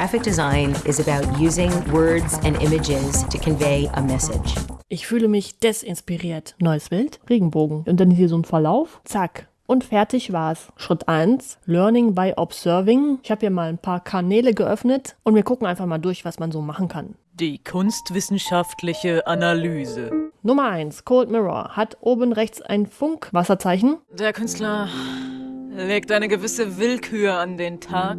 Graphic design is about using words and images to convey a message. Ich fühle mich desinspiriert. Neues Bild, Regenbogen. Und dann hier so ein Verlauf. Zack. Und fertig war's. Schritt 1, Learning by Observing. Ich habe hier mal ein paar Kanäle geöffnet und wir gucken einfach mal durch, was man so machen kann. Die kunstwissenschaftliche Analyse. Nummer 1, Cold Mirror, hat oben rechts ein Funkwasserzeichen. Der Künstler legt eine gewisse Willkür an den Tag.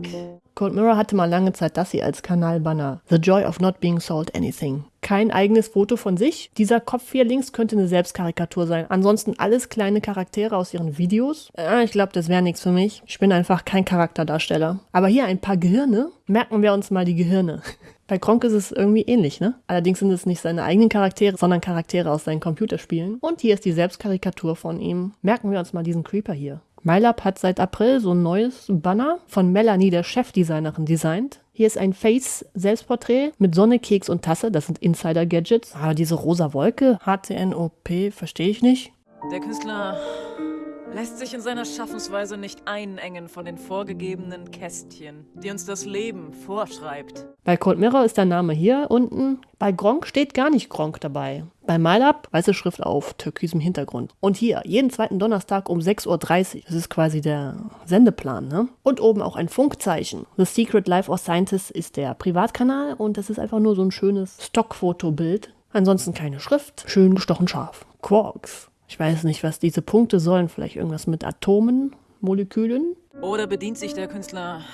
Cold Mirror hatte mal lange Zeit das hier als Kanalbanner. The Joy of Not Being Sold Anything. Kein eigenes Foto von sich. Dieser Kopf hier links könnte eine Selbstkarikatur sein. Ansonsten alles kleine Charaktere aus ihren Videos. Äh, ich glaube, das wäre nichts für mich. Ich bin einfach kein Charakterdarsteller. Aber hier ein paar Gehirne. Merken wir uns mal die Gehirne. Bei Kronk ist es irgendwie ähnlich, ne? Allerdings sind es nicht seine eigenen Charaktere, sondern Charaktere aus seinen Computerspielen. Und hier ist die Selbstkarikatur von ihm. Merken wir uns mal diesen Creeper hier. MyLab hat seit April so ein neues Banner von Melanie, der Chefdesignerin, designt. Hier ist ein Face-Selbstporträt mit Sonne, Keks und Tasse. Das sind Insider-Gadgets. Ah, diese rosa Wolke, HTNOP, verstehe ich nicht. Der Künstler lässt sich in seiner Schaffensweise nicht einengen von den vorgegebenen Kästchen, die uns das Leben vorschreibt. Bei Cold Mirror ist der Name hier unten. Bei Gronk steht gar nicht Gronk dabei. Bei MyLab weiße Schrift auf türkisem Hintergrund. Und hier, jeden zweiten Donnerstag um 6.30 Uhr. Das ist quasi der Sendeplan, ne? Und oben auch ein Funkzeichen. The Secret Life of Scientists ist der Privatkanal und das ist einfach nur so ein schönes Stockfotobild. Ansonsten keine Schrift, schön gestochen scharf. Quarks. Ich weiß nicht, was diese Punkte sollen. Vielleicht irgendwas mit Atomen, Molekülen? Oder bedient sich der Künstler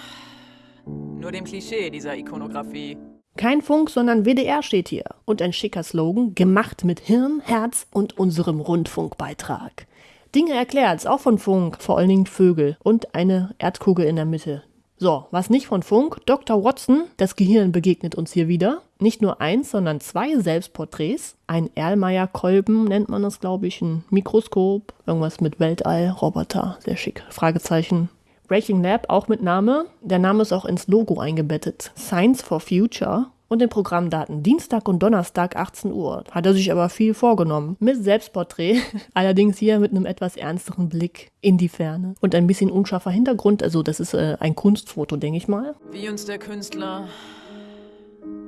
nur dem Klischee dieser Ikonografie? Kein Funk, sondern WDR steht hier. Und ein schicker Slogan, gemacht mit Hirn, Herz und unserem Rundfunkbeitrag. Dinge erklärt, auch von Funk, vor allen Dingen Vögel und eine Erdkugel in der Mitte. So, was nicht von Funk, Dr. Watson, das Gehirn begegnet uns hier wieder. Nicht nur eins, sondern zwei Selbstporträts. Ein Erlmeyer-Kolben nennt man das, glaube ich, ein Mikroskop, irgendwas mit Weltall, Roboter, sehr schick, Fragezeichen. Breaking Lab auch mit Name. Der Name ist auch ins Logo eingebettet. Science for Future. Und den Programmdaten Dienstag und Donnerstag 18 Uhr. Hat er sich aber viel vorgenommen. Mit Selbstporträt. Allerdings hier mit einem etwas ernsteren Blick in die Ferne. Und ein bisschen unscharfer Hintergrund. Also das ist äh, ein Kunstfoto, denke ich mal. Wie uns der Künstler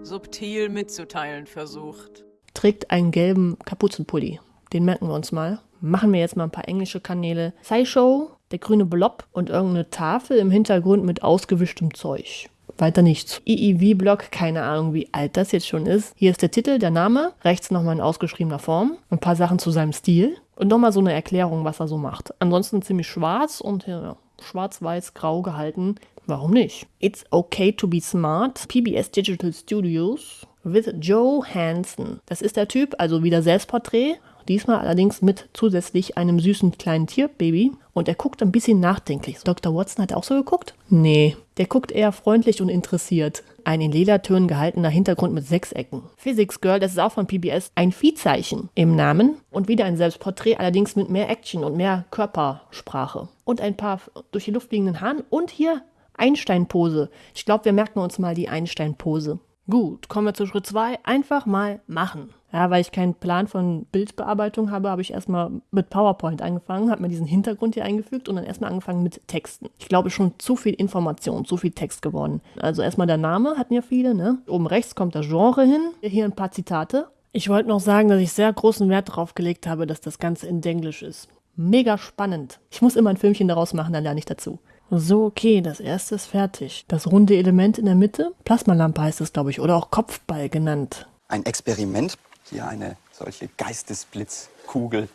subtil mitzuteilen versucht. Trägt einen gelben Kapuzenpulli. Den merken wir uns mal. Machen wir jetzt mal ein paar englische Kanäle. SciShow, der grüne Blob und irgendeine Tafel im Hintergrund mit ausgewischtem Zeug. Weiter nichts. IIV-Blog, keine Ahnung, wie alt das jetzt schon ist. Hier ist der Titel, der Name, rechts nochmal in ausgeschriebener Form, ein paar Sachen zu seinem Stil und nochmal so eine Erklärung, was er so macht. Ansonsten ziemlich schwarz und ja, schwarz-weiß-grau gehalten. Warum nicht? It's okay to be smart. PBS Digital Studios with Joe Hansen. Das ist der Typ, also wieder Selbstporträt, Diesmal allerdings mit zusätzlich einem süßen kleinen Tierbaby. Und er guckt ein bisschen nachdenklich. Dr. Watson hat auch so geguckt? Nee, der guckt eher freundlich und interessiert. Ein in Ledertönen gehaltener Hintergrund mit Sechsecken. Physics Girl, das ist auch von PBS, ein Viehzeichen im Namen. Und wieder ein Selbstporträt, allerdings mit mehr Action und mehr Körpersprache. Und ein paar durch die Luft fliegenden Haaren. Und hier Einstein-Pose. Ich glaube, wir merken uns mal die Einstein-Pose. Gut, kommen wir zu Schritt 2. Einfach mal machen. Ja, weil ich keinen Plan von Bildbearbeitung habe, habe ich erstmal mit PowerPoint angefangen, habe mir diesen Hintergrund hier eingefügt und dann erstmal angefangen mit Texten. Ich glaube schon zu viel Information, zu viel Text geworden. Also erstmal der Name hatten ja viele, ne? Oben rechts kommt das Genre hin. Hier ein paar Zitate. Ich wollte noch sagen, dass ich sehr großen Wert darauf gelegt habe, dass das Ganze in Denglisch ist. Mega spannend. Ich muss immer ein Filmchen daraus machen, dann lerne ich dazu. So, okay, das erste ist fertig. Das runde Element in der Mitte, Plasmalampe heißt es, glaube ich, oder auch Kopfball genannt. Ein Experiment hier eine solche Geistesblitzkugel.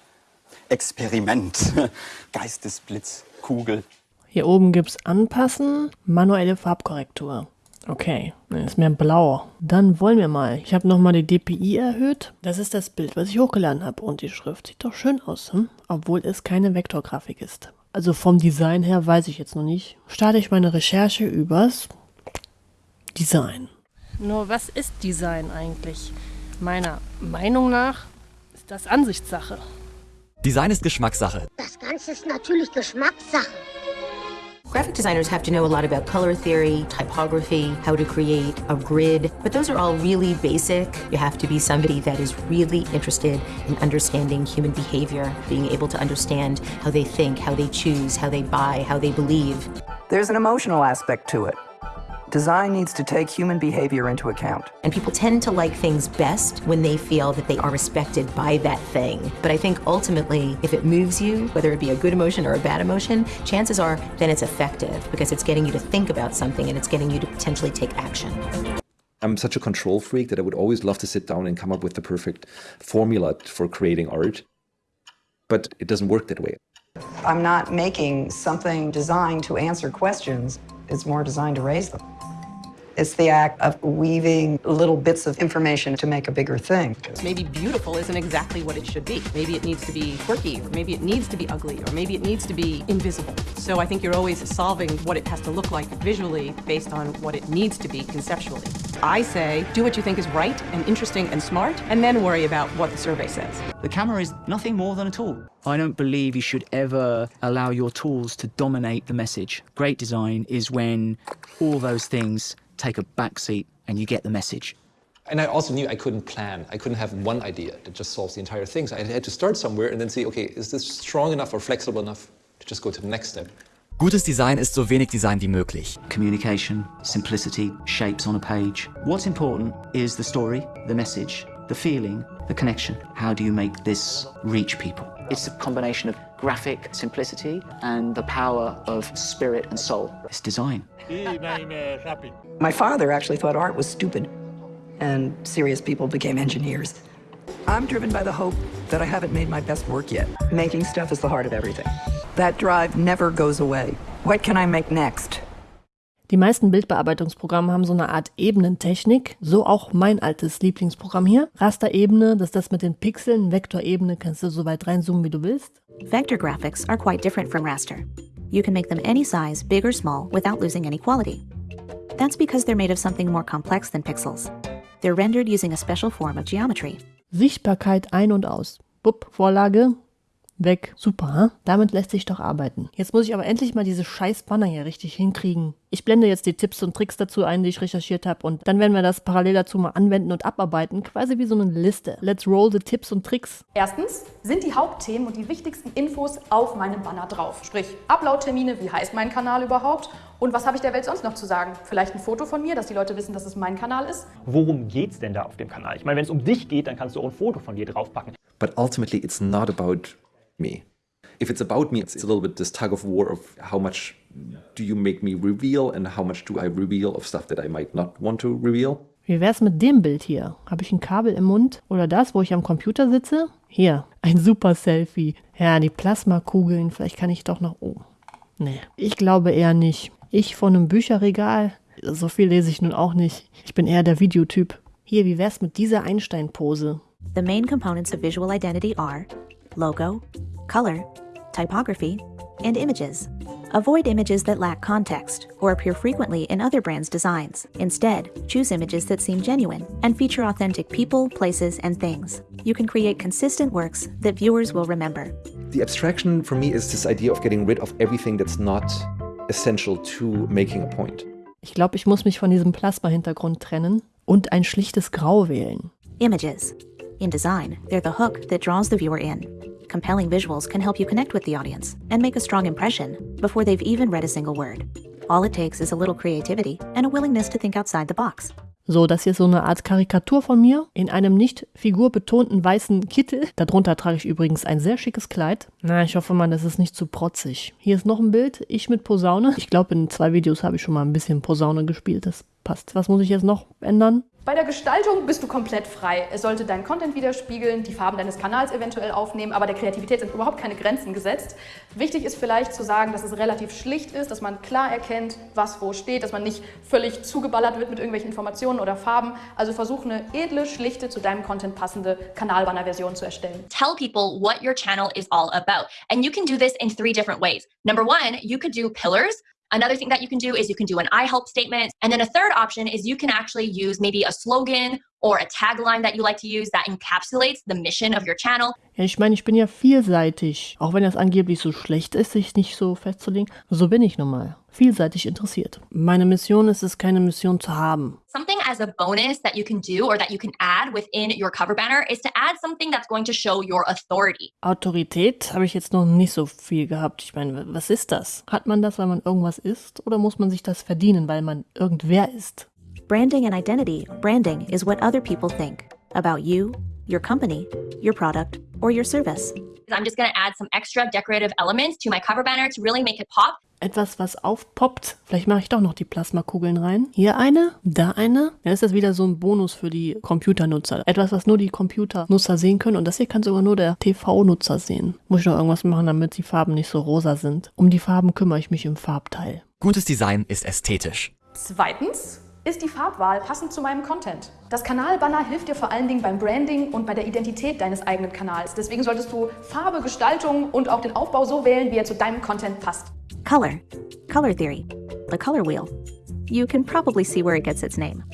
Experiment. Geistesblitzkugel. Hier oben gibt es Anpassen, manuelle Farbkorrektur. Okay, dann ist mehr blau. Dann wollen wir mal. Ich habe nochmal die DPI erhöht. Das ist das Bild, was ich hochgeladen habe. Und die Schrift sieht doch schön aus, hm? obwohl es keine Vektorgrafik ist. Also vom Design her weiß ich jetzt noch nicht. Starte ich meine Recherche übers Design. Nur was ist Design eigentlich? Meiner Meinung nach ist das Ansichtssache. Design ist Geschmackssache. Das Ganze ist natürlich Geschmackssache. Graphic designers have to know a lot about color theory, typography, how to create a grid, but those are all really basic. You have to be somebody that is really interested in understanding human behavior, being able to understand how they think, how they choose, how they buy, how they believe. There's an emotional aspect to it. Design needs to take human behavior into account. And people tend to like things best when they feel that they are respected by that thing. But I think ultimately, if it moves you, whether it be a good emotion or a bad emotion, chances are then it's effective because it's getting you to think about something and it's getting you to potentially take action. I'm such a control freak that I would always love to sit down and come up with the perfect formula for creating art. But it doesn't work that way. I'm not making something designed to answer questions. It's more designed to raise them. It's the act of weaving little bits of information to make a bigger thing. Maybe beautiful isn't exactly what it should be. Maybe it needs to be quirky, or maybe it needs to be ugly, or maybe it needs to be invisible. So I think you're always solving what it has to look like visually based on what it needs to be conceptually. I say, do what you think is right and interesting and smart, and then worry about what the survey says. The camera is nothing more than a tool. I don't believe you should ever allow your tools to dominate the message. Great design is when all those things take a backseat and you get the message. And I also knew I couldn't plan. I couldn't have one idea that just solves the entire thing. So I had to start somewhere and then see, okay, is this strong enough or flexible enough to just go to the next step? Gutes Design ist so wenig Design wie möglich. Communication, simplicity, shapes on a page. What's important is the story, the message, the feeling, the connection. How do you make this reach people? It's a combination of graphic simplicity and the power of spirit and soul. It's design. My father actually thought art was stupid, and serious people became engineers. I'm driven by the hope that I haven't made my best work yet. Making stuff is the heart of everything. That drive never goes away. What can I make next? Die meisten Bildbearbeitungsprogramme haben so eine Art Ebenentechnik. So auch mein altes Lieblingsprogramm hier. Rasterebene, das ist das mit den Pixeln. Vektorebene kannst du so weit reinzoomen, wie du willst. Vector graphics are quite different from raster. You can make them any size, big or small, without losing any quality. That's because they're made of something more complex than pixels. They're rendered using a special form of geometry. Sichtbarkeit ein und aus. Bupp, Vorlage, weg. Super, hm? damit lässt sich doch arbeiten. Jetzt muss ich aber endlich mal diese scheiß Banner hier richtig hinkriegen. Ich blende jetzt die Tipps und Tricks dazu ein, die ich recherchiert habe und dann werden wir das parallel dazu mal anwenden und abarbeiten, quasi wie so eine Liste. Let's roll the Tipps und Tricks. Erstens sind die Hauptthemen und die wichtigsten Infos auf meinem Banner drauf. Sprich, Upload-Termine, wie heißt mein Kanal überhaupt und was habe ich der Welt sonst noch zu sagen? Vielleicht ein Foto von mir, dass die Leute wissen, dass es mein Kanal ist. Worum geht's denn da auf dem Kanal? Ich meine, wenn es um dich geht, dann kannst du auch ein Foto von dir draufpacken. But ultimately, it's not about me. If it's about me, it's a little bit this tug of war of how much do you make me reveal and how much do I reveal of stuff that I might not want to reveal. Wie wär's mit dem Bild hier? Habe ich ein Kabel im Mund? Oder das, wo ich am Computer sitze? Hier, ein super Selfie. Ja, die Plasmakugeln, vielleicht kann ich doch noch... Oh, nee, ich glaube eher nicht. Ich vor einem Bücherregal? So viel lese ich nun auch nicht. Ich bin eher der Videotyp. Hier, wie wär's mit dieser Einstein-Pose? The main components of visual identity are logo, color, typography, and images. Avoid images that lack context or appear frequently in other brands' designs. Instead, choose images that seem genuine and feature authentic people, places, and things. You can create consistent works that viewers will remember. The abstraction for me is this idea of getting rid of everything that's not essential to making a point. Ich glaube, ich muss mich von diesem Plasma-Hintergrund trennen und ein schlichtes Grau wählen. Images. In design, they're the hook that draws the viewer in. Compelling visuals can help you connect with the audience and make a strong impression before they've even read a single word. All it takes is a little creativity and a willingness to think outside the box. So, das hier ist so eine Art Karikatur von mir in einem nicht figurbetonten weißen Kittel. Darunter trage ich übrigens ein sehr schickes Kleid. Na, ich hoffe mal, das ist nicht zu protzig. Hier ist noch ein Bild, ich mit Posaune. Ich glaube, in zwei Videos habe ich schon mal ein bisschen Posaune gespielt. Das passt. Was muss ich jetzt noch ändern? Bei der Gestaltung bist du komplett frei. Es sollte deinen Content widerspiegeln, die Farben deines Kanals eventuell aufnehmen, aber der Kreativität sind überhaupt keine Grenzen gesetzt. Wichtig ist vielleicht zu sagen, dass es relativ schlicht ist, dass man klar erkennt, was wo steht, dass man nicht völlig zugeballert wird mit irgendwelchen Informationen oder Farben. Also versuch eine edle, schlichte, zu deinem Content passende Kanalbanner-Version zu erstellen. Tell people what your channel is all about. And you can do this in three different ways. Number one, you could do pillars, Another thing that you can do is you can do an I help statement. And then a third option is you can actually use maybe a slogan or a tagline that you like to use that encapsulates the mission of your channel. Ja, ich meine, ich bin ja vielseitig. Auch wenn das angeblich so schlecht ist, sich nicht so festzulegen. So bin ich nun mal. Vielseitig interessiert. Meine Mission ist es, keine Mission zu haben. Something as a bonus that you can do or that you can add within your cover banner is to add something that's going to show your authority. Autorität habe ich jetzt noch nicht so viel gehabt. Ich meine, was ist das? Hat man das, weil man irgendwas ist? Oder muss man sich das verdienen, weil man irgendwer ist? Branding and identity. Branding is what other people think about you, your company, your product, or your service. I'm just going to add some extra decorative elements to my cover banner to really make it pop. Etwas, was aufpoppt. Vielleicht mache ich doch noch die Plasmakugeln rein. Hier eine, da eine. Dann ist das wieder so ein Bonus für die Computernutzer. Etwas, was nur die Computernutzer sehen können. Und das hier kann sogar nur der TV-Nutzer sehen. Muss ich noch irgendwas machen, damit die Farben nicht so rosa sind. Um die Farben kümmere ich mich im Farbteil. Gutes Design ist ästhetisch. Zweitens ist die Farbwahl passend zu meinem Content. Das Kanalbanner hilft dir vor allen Dingen beim Branding und bei der Identität deines eigenen Kanals. Deswegen solltest du Farbe, Gestaltung und auch den Aufbau so wählen, wie er zu deinem Content passt. Color. Color theory. The color wheel. You can probably see where it gets its name.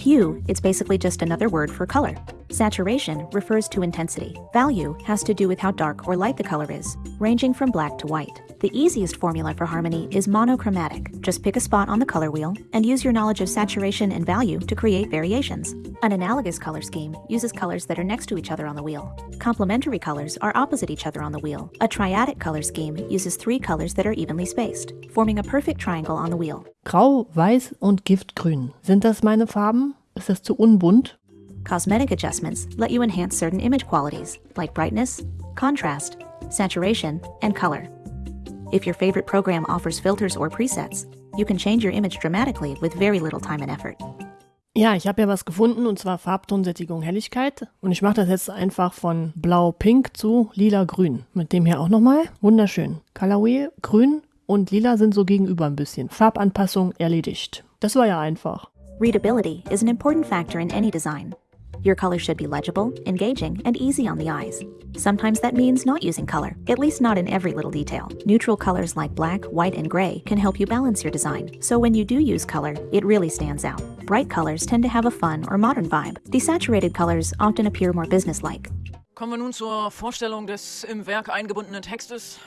Hue, it's basically just another word for color. Saturation refers to intensity. Value has to do with how dark or light the color is, ranging from black to white. The easiest formula for harmony is monochromatic. Just pick a spot on the color wheel and use your knowledge of saturation and value to create variations. An analogous color scheme uses colors that are next to each other on the wheel. Complementary colors are opposite each other on the wheel. A triadic color scheme uses three colors that are evenly spaced, forming a perfect triangle on the wheel. Grau, Weiß und Giftgrün. Sind das meine Farben? Ist das zu unbunt? Cosmetic adjustments let you enhance certain image qualities, like brightness, contrast, saturation, and color. If your favorite program offers filters or presets, you can change your image dramatically with very little time and effort. Ja, ich habe ja was gefunden und zwar Farbton, Sättigung, Helligkeit. Und ich mache das jetzt einfach von blau-pink zu lila-grün. Mit dem hier auch nochmal. Wunderschön. Colorway, grün und lila sind so gegenüber ein bisschen. Farbanpassung erledigt. Das war ja einfach. Readability is an important factor in any design. Your color should be legible, engaging, and easy on the eyes. Sometimes that means not using color, at least not in every little detail. Neutral colors like black, white, and gray can help you balance your design, so when you do use color, it really stands out. Bright colors tend to have a fun or modern vibe. Desaturated colors often appear more businesslike. Kommen wir nun zur Vorstellung des im Werk eingebundenen Textes.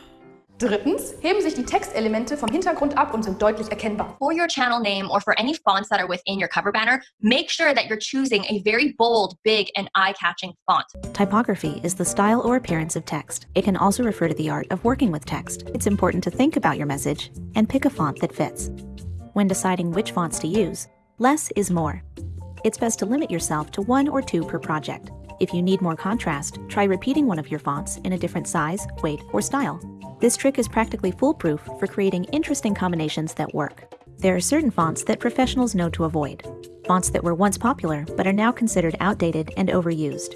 Drittens heben sich die Textelemente vom Hintergrund ab und sind deutlich erkennbar. For your channel name or for any fonts that are within your cover banner, make sure that you're choosing a very bold, big, and eye-catching font. Typography is the style or appearance of text. It can also refer to the art of working with text. It's important to think about your message and pick a font that fits. When deciding which fonts to use, less is more. It's best to limit yourself to one or two per project. If you need more contrast, try repeating one of your fonts in a different size, weight, or style. This trick is practically foolproof for creating interesting combinations that work. There are certain fonts that professionals know to avoid. Fonts that were once popular but are now considered outdated and overused.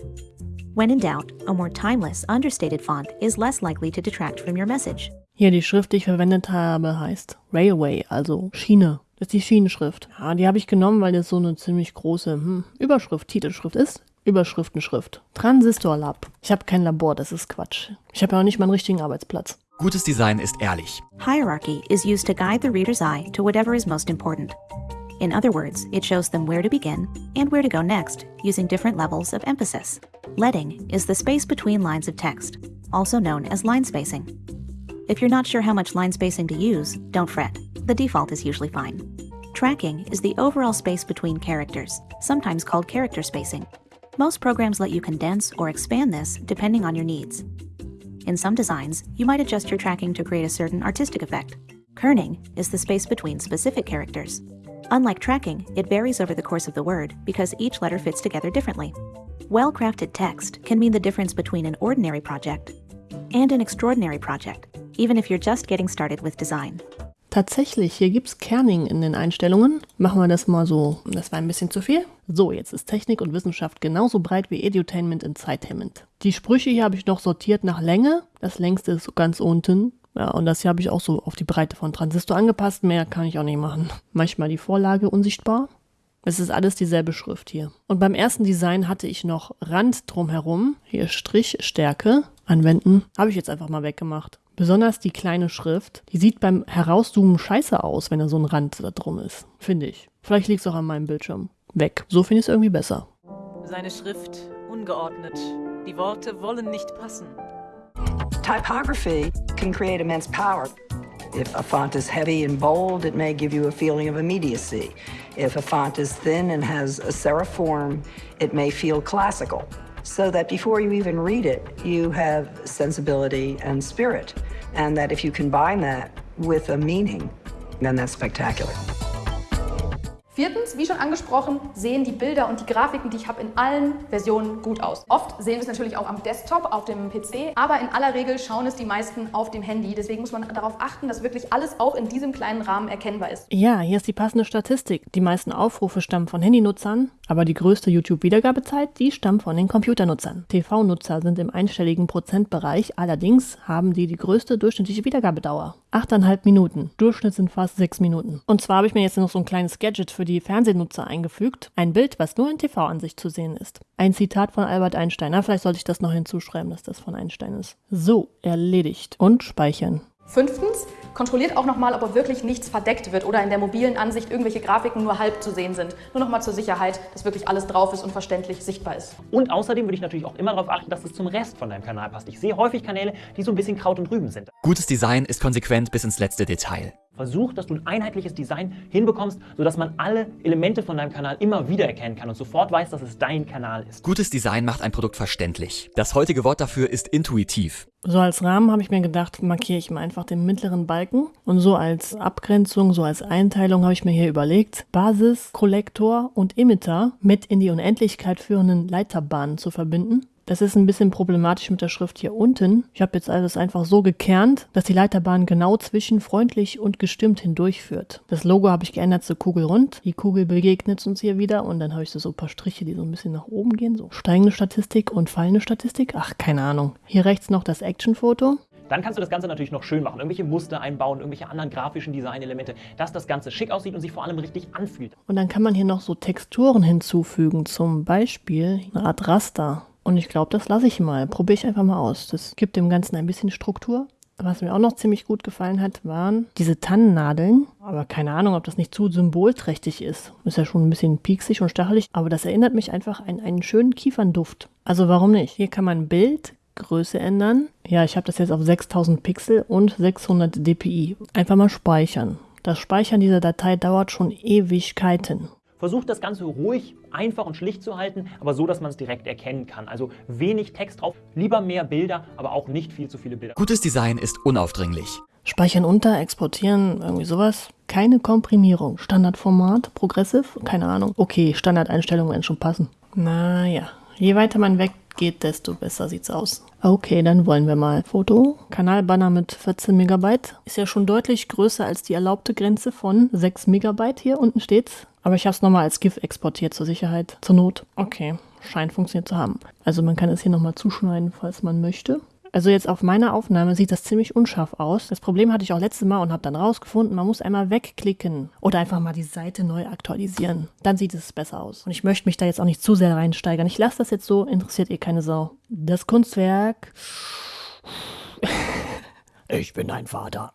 When in doubt, a more timeless, understated font is less likely to detract from your message. Hier die Schrift, die ich verwendet habe, heißt Railway, also Schiene. Das ist die Schienenschrift. Ja, die habe ich genommen, weil das so eine ziemlich große hm, Überschrift, Titelschrift ist. Überschriftenschrift. Transistor Lab. Ich habe kein Labor, das ist Quatsch. Ich habe ja auch nicht mal einen richtigen Arbeitsplatz. Gutes Design ist ehrlich. Hierarchy is used to guide the reader's eye to whatever is most important. In other words, it shows them where to begin and where to go next, using different levels of emphasis. Leading is the space between lines of text, also known as line spacing. If you're not sure how much line spacing to use, don't fret. The default is usually fine. Tracking is the overall space between characters, sometimes called character spacing. Most programs let you condense or expand this depending on your needs. In some designs, you might adjust your tracking to create a certain artistic effect. Kerning is the space between specific characters. Unlike tracking, it varies over the course of the word because each letter fits together differently. Well crafted text can mean the difference between an ordinary project and an extraordinary project, even if you're just getting started with design. Tatsächlich, hier gibt es Kerning in den Einstellungen. Machen wir das mal so. Das war ein bisschen zu viel. So, jetzt ist Technik und Wissenschaft genauso breit wie Edutainment in Zeithemmend. Die Sprüche hier habe ich noch sortiert nach Länge. Das längste ist ganz unten. Ja, und das hier habe ich auch so auf die Breite von Transistor angepasst. Mehr kann ich auch nicht machen. Manchmal die Vorlage unsichtbar. Es ist alles dieselbe Schrift hier. Und beim ersten Design hatte ich noch Rand drumherum. Hier Strichstärke anwenden. Habe ich jetzt einfach mal weggemacht. Besonders die kleine Schrift, die sieht beim Herauszoomen scheiße aus, wenn da so ein Rand da drum ist. Finde ich. Vielleicht liegt es auch an meinem Bildschirm. Weg. So finde ich es irgendwie besser. Seine Schrift ungeordnet. Die Worte wollen nicht passen. Typography can create immense power. If a font is heavy and bold, it may give you a feeling of immediacy. If a font is thin and has a serif form, it may feel classical. So that before you even read it, you have sensibility and spirit. And that if you combine that with a meaning, then that's spectacular. Viertens, wie schon angesprochen, sehen die Bilder und die Grafiken, die ich habe, in allen Versionen gut aus. Oft sehen wir es natürlich auch am Desktop, auf dem PC, aber in aller Regel schauen es die meisten auf dem Handy. Deswegen muss man darauf achten, dass wirklich alles auch in diesem kleinen Rahmen erkennbar ist. Ja, hier ist die passende Statistik. Die meisten Aufrufe stammen von Handynutzern, aber die größte YouTube-Wiedergabezeit, die stammt von den Computernutzern. TV-Nutzer sind im einstelligen Prozentbereich, allerdings haben die die größte durchschnittliche Wiedergabedauer. 8,5 Minuten. Durchschnitt sind fast 6 Minuten. Und zwar habe ich mir jetzt noch so ein kleines Gadget für die Fernsehnutzer eingefügt. Ein Bild, was nur in TV-Ansicht zu sehen ist. Ein Zitat von Albert Einstein. Na, vielleicht sollte ich das noch hinzuschreiben, dass das von Einstein ist. So, erledigt. Und speichern. Fünftens, kontrolliert auch nochmal, ob wirklich nichts verdeckt wird oder in der mobilen Ansicht irgendwelche Grafiken nur halb zu sehen sind. Nur nochmal zur Sicherheit, dass wirklich alles drauf ist und verständlich sichtbar ist. Und außerdem würde ich natürlich auch immer darauf achten, dass es zum Rest von deinem Kanal passt. Ich sehe häufig Kanäle, die so ein bisschen Kraut und Rüben sind. Gutes Design ist konsequent bis ins letzte Detail. Versuch, dass du ein einheitliches Design hinbekommst, sodass man alle Elemente von deinem Kanal immer wieder erkennen kann und sofort weiß, dass es dein Kanal ist. Gutes Design macht ein Produkt verständlich. Das heutige Wort dafür ist intuitiv. So als Rahmen habe ich mir gedacht, markiere ich mal einfach den mittleren Balken. Und so als Abgrenzung, so als Einteilung habe ich mir hier überlegt, Basis, Kollektor und Emitter mit in die Unendlichkeit führenden Leiterbahnen zu verbinden. Das ist ein bisschen problematisch mit der Schrift hier unten. Ich habe jetzt alles einfach so gekernt, dass die Leiterbahn genau zwischen freundlich und gestimmt hindurchführt. Das Logo habe ich geändert zu Kugelrund. Die Kugel begegnet uns hier wieder und dann habe ich so, so ein paar Striche, die so ein bisschen nach oben gehen. So steigende Statistik und fallende Statistik. Ach, keine Ahnung. Hier rechts noch das Actionfoto. Dann kannst du das Ganze natürlich noch schön machen, irgendwelche Muster einbauen, irgendwelche anderen grafischen Designelemente, dass das Ganze schick aussieht und sich vor allem richtig anfühlt. Und dann kann man hier noch so Texturen hinzufügen, zum Beispiel eine Art Raster. Und ich glaube, das lasse ich mal. Probiere ich einfach mal aus. Das gibt dem Ganzen ein bisschen Struktur. Was mir auch noch ziemlich gut gefallen hat, waren diese Tannennadeln. Aber keine Ahnung, ob das nicht zu symbolträchtig ist. Ist ja schon ein bisschen pieksig und stachelig. Aber das erinnert mich einfach an einen schönen Kiefernduft. Also warum nicht? Hier kann man Bild, Größe ändern. Ja, ich habe das jetzt auf 6000 Pixel und 600 dpi. Einfach mal speichern. Das Speichern dieser Datei dauert schon Ewigkeiten. Versucht das Ganze ruhig, einfach und schlicht zu halten, aber so, dass man es direkt erkennen kann. Also wenig Text drauf, lieber mehr Bilder, aber auch nicht viel zu viele Bilder. Gutes Design ist unaufdringlich. Speichern unter, exportieren, irgendwie sowas. Keine Komprimierung. Standardformat, Progressive, keine Ahnung. Okay, Standardeinstellungen werden schon passen. Naja, je weiter man weggeht, desto besser sieht's aus. Okay, dann wollen wir mal. Foto, Kanalbanner mit 14 Megabyte. Ist ja schon deutlich größer als die erlaubte Grenze von 6 Megabyte. Hier unten steht's. Aber ich habe es nochmal als GIF exportiert zur Sicherheit. Zur Not. Okay, scheint funktioniert zu haben. Also man kann es hier nochmal zuschneiden, falls man möchte. Also jetzt auf meiner Aufnahme sieht das ziemlich unscharf aus. Das Problem hatte ich auch letztes Mal und habe dann rausgefunden, man muss einmal wegklicken oder einfach mal die Seite neu aktualisieren. Dann sieht es besser aus. Und ich möchte mich da jetzt auch nicht zu sehr reinsteigern. Ich lasse das jetzt so, interessiert ihr keine Sau. Das Kunstwerk ich bin dein Vater,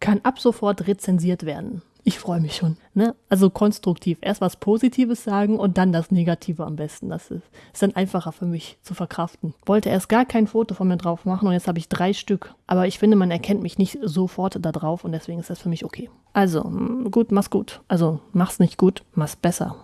kann ab sofort rezensiert werden. Ich freue mich schon. Ne? Also konstruktiv. Erst was Positives sagen und dann das Negative am besten. Das ist, ist dann einfacher für mich zu verkraften. Wollte erst gar kein Foto von mir drauf machen und jetzt habe ich drei Stück. Aber ich finde, man erkennt mich nicht sofort da drauf und deswegen ist das für mich okay. Also, gut, mach's gut. Also, mach's nicht gut, mach's besser.